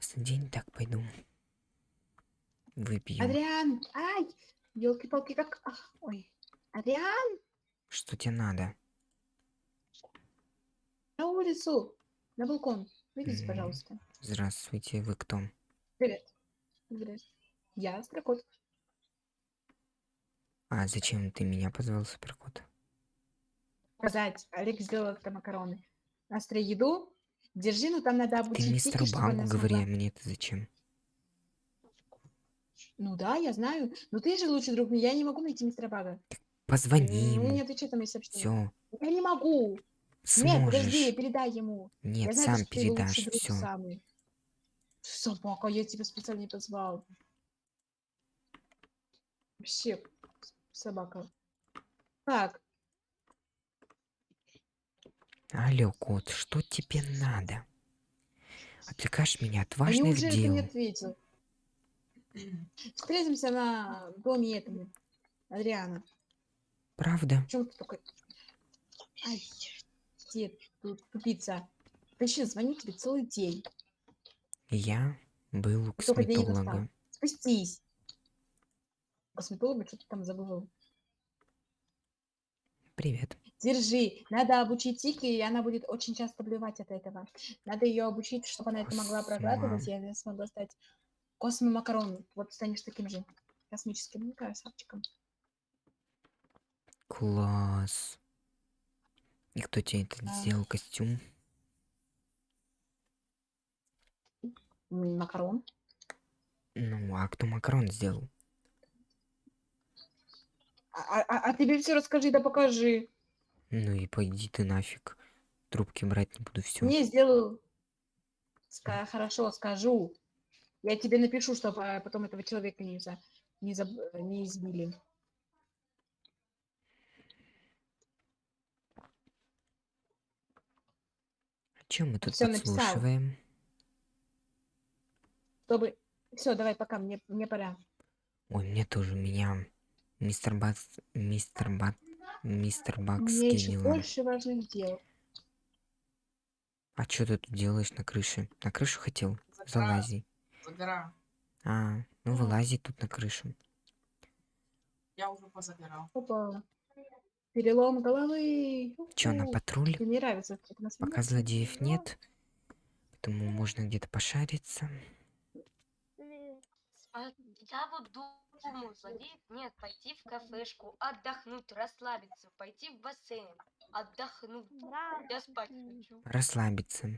Классный день, так пойду. Выпью. Адриан, ай, елки-палки, как, ах, ой, Адриан, Что тебе надо? на улицу, на балкон, выйдите, М. пожалуйста. Здравствуйте, вы кто? Привет. Привет. Я Строкот. А зачем ты меня позвал, суперкот? Сказать, Олег сделал макароны. Настрой еду, держи, но там надо Ты обучить мистеру чтобы Багу она говори, а мне это зачем? Ну да, я знаю. Но ты же лучший друг, я не могу найти мистера Бага. Позвони Ну, не ему. отвечай там мои сообщения. Все, Я не могу. Нет, подожди, сможешь. передай ему. я Нет, знаю, сам что ты передашь, друг все. самый. Собака, я тебя специально не позвал. Вообще, собака. Так, Алло, кот, что тебе надо? Отвлекаешь меня от а важных ты дел. не ответил? Встретимся на доме этому, Адриана. Правда? Чем ты такой? Ай, тут тупица? Точно, звоню тебе целый день. Я был у Ты только денег достал. косметолога. Спустись. Косметолога, что ты там забыл? Привет. Держи. Надо обучить Тики, и она будет очень часто блевать от этого. Надо ее обучить, чтобы она это могла проглатывать, и она смогла стать космомакарон. Вот станешь таким же космическим ну, красавчиком. Класс. И кто тебе это Да. сделал костюм? Макарон. Ну, а кто макарон сделал? А, а- а тебе все расскажи, да покажи. Ну и пойди ты нафиг. Трубки брать не буду, все. Не сделал. Ска- хорошо, скажу. Я тебе напишу, чтобы потом этого человека не, за, не, заб- не избили. Чем мы тут написал. подслушиваем? Чтобы... Все, давай, пока, мне, мне пора. Ой, мне тоже, меня мистер Бац... Мистер Бат... Мистер У Бак меня еще скинила. больше важных дел. А что ты тут делаешь на крыше? На крышу хотел? Залази. Забираю. А, ну вылази тут на крышу. Я уже позабирал. Опа. Перелом головы. Чё, на патруль? Тебе не нравится, у Пока злодеев нет. Поэтому можно где-то пошариться. А я вот думаю, злодеев нет, пойти в кафешку, отдохнуть, расслабиться, пойти в бассейн, отдохнуть. Я спать хочу. Расслабиться.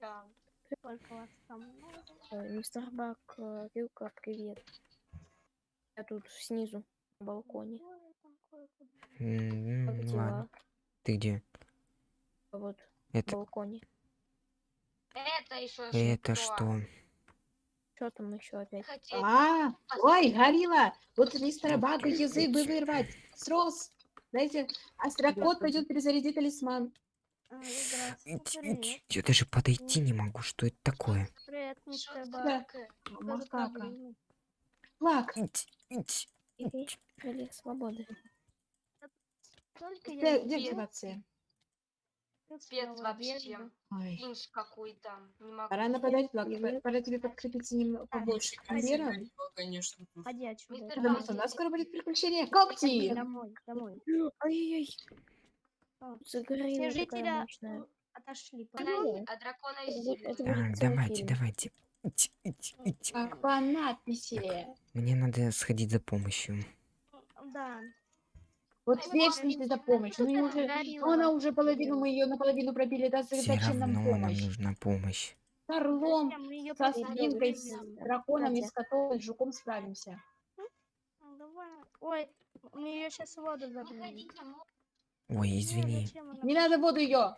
Да. Сколько вас там много? Э, Мистер Бак, э, Вилка, привет. Я тут снизу, на балконе. Дела? Ладно. Ты где? Вот, Это, на балконе. Это еще это что? Что там еще опять? Хотел. А, ой, горилла. Вот мистера Бага язык бы вырвать. Срос. Дайте, астрокот пойдет перезарядить талисман. Я даже подойти не могу. Что это такое? Привет, Что мистер? Макака. Крылья свободы. Только Где, я где активация? Спец вообще. Ой. Инж какой-то. Не могу. Пора нападать. Привет. Пора тебе подкрепиться немного побольше к верам. Конечно. Ходи отсюда. Потому что у нас скоро будет приключение. Когти! Домой, домой. Ай-яй-яй. Загорела Все жители отошли. А дракона из целый давайте, давайте. Как по надписи. Мне надо сходить за помощью. Да. Вот вечно за помощь. Ну, и уже, ну, она уже половину, мы ее наполовину пробили. Да Все зачем нам равно нам помощь? нужна помощь. С орлом, Мы ее со свинкой, с драконом, и с котом, с жуком справимся. Ой, мы ее сейчас воду забыли. Ой, извини. Не надо воду ее.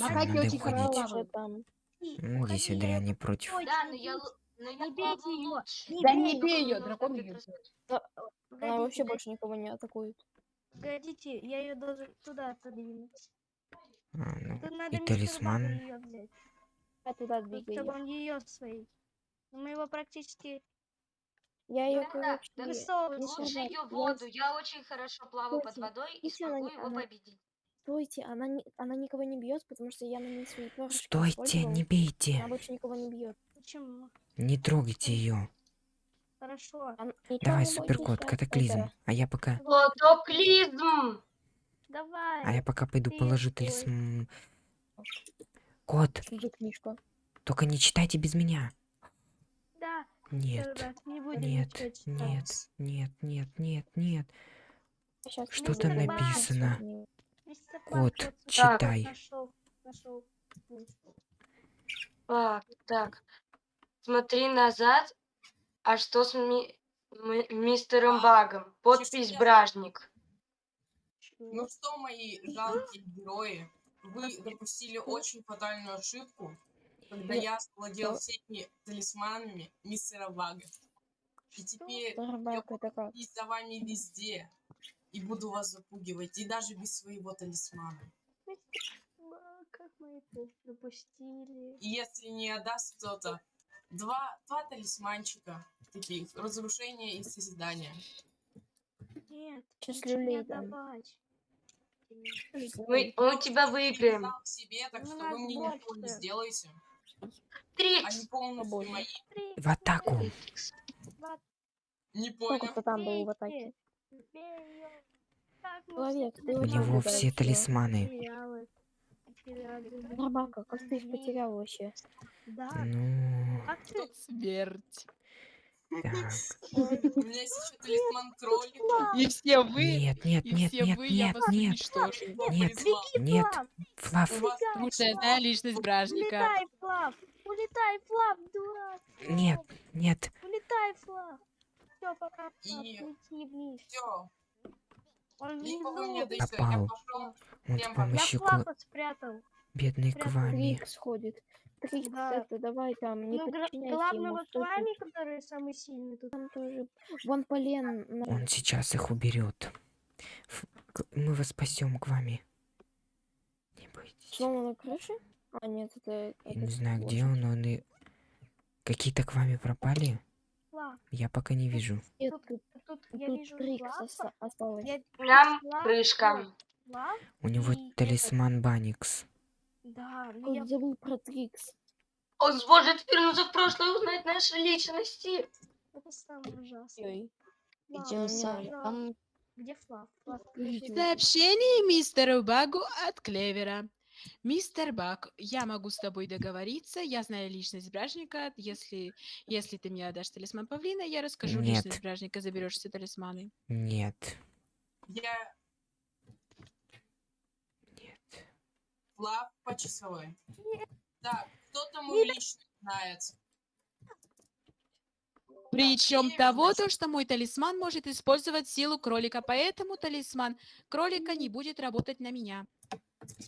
Макаки очень хорошо. Ну, Здесь Адриан не против. Да, но я, но Не бейте лучше. Да не бей ее, дракон ее. раз- Она вообще больше никого не атакует. Погодите, я ее должен туда отодвинуть. А, ну, Тут надо и талисман. взять, Я туда чтобы двигаю. он ее своей. Но Мы его практически Я ее, Да, да. Мистер Лучше ее в воду. Я очень хорошо плаваю под водой и смогу его ага. победить. Стойте, она, не, она никого не бьет, потому что я на ней свои перышки Стойте, не бейте. Она больше никого не бьет. Почему? Не трогайте ее. Хорошо. Ничего Давай, суперкот, катаклизм. А я пока... Катаклизм! Давай. А я пока пойду Ты положу талисман. Кот, только не читайте без меня. Да. Нет, не нет, читать. нет, нет, нет, нет, нет. Сейчас Что там написано? Кот, Так. читай. Нашел, нашел. Так, так. Смотри назад. А что с ми- ми- мистером А, Багом? Подпись. Бражник. Ну что, мои жалкие герои, вы допустили очень фатальную ошибку, когда Я- владел всеми талисманами мистера Бага. И теперь я буду за вами везде и буду вас запугивать, и даже без своего талисмана. Бак, Как мы это допустили? И если не отдаст кто-то, два, два талисманчика таких, разрушение и созидание. Нет, дам. отдавать. Мы, мы тебя выиграем. К себе, так Ну, что вы мне ничего не сделаете. Трикс! Они полностью мои. Три, В атаку. Не Сколько понял. кто там был в атаке? мы Человек, У него все талисманы. Рыбака, как ты их потерял вообще? Да. Ну, Как ты? Смерть. У меня есть еще талисман кролика. И все вы, Нет, нет, нет, нет, нет, нет, нет, нет. Флав, знаю личность бражника. Улетай, Флав! Улетай, Флав, дурак! нет, нет. Улетай, Флав! Все, пока, Флав, И- лети вниз. все. Он внизу. Попал. пошел. Вот с помощью Я Флава спрятал. бедной прям Квами. Трикс ходит. Трикс, Да. это давай там, не Ну, вот с вами, который самый сильный тут. Там тоже. Вон полен. Он сейчас их уберет. Мы вас спасем к вами. Не бойтесь. Снова на крыше? А, нет, это... Я это не знаю, где он, он и... Какие-то к вами пропали? Флав, Я пока не вижу. Нет, тут, тут, тут я тут вижу осталось. Я- Нам крышка. У него И талисман Баникс. Да, ну Он я забыл про Трикс. Он сможет вернуться в прошлое и узнать наши личности. это самое ужасное. Ой, Флав, идём, Флав, там- Где Флав? Флав. Сообщение мистеру Багу от Клевера. Мистер Баг, я могу с тобой договориться, я знаю личность бражника. Если, если ты мне отдашь талисман павлина, я расскажу Нет. личность бражника, заберешь все талисманы. Нет. Я Флав по часовой. Так, кто-то мою личность знает. Причем того, то, что мой талисман может использовать силу кролика, поэтому талисман кролика не будет работать на меня.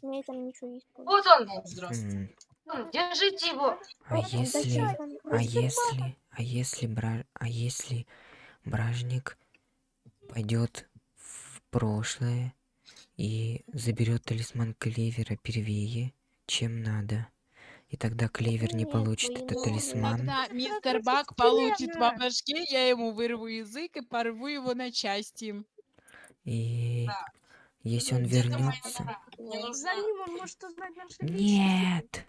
Там ничего. Вот он. Здравствуйте. М, Держите его. А Он если... там А если... А если... Бра... А если... Бражник пойдет в прошлое и заберет талисман Клевера первее, чем надо. И тогда Клевер не получит этот талисман. Тогда мистер Баг получит по башке, я ему вырву язык и порву его на части. И Да. если он вернется... Нет!